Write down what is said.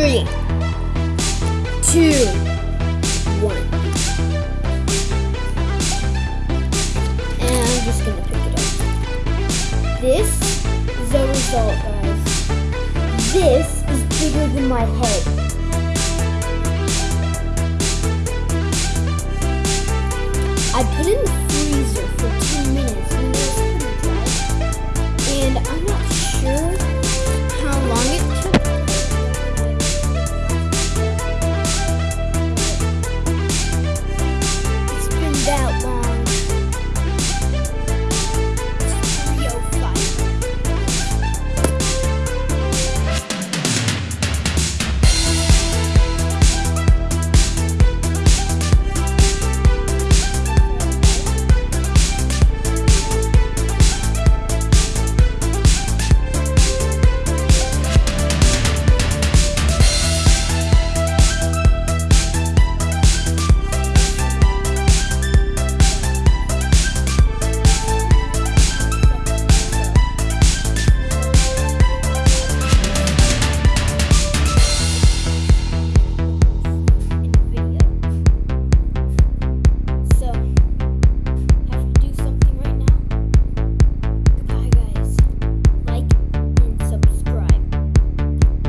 Three, two, one. And I'm just gonna pick it up. This is the result, guys. This is bigger than my head. that one.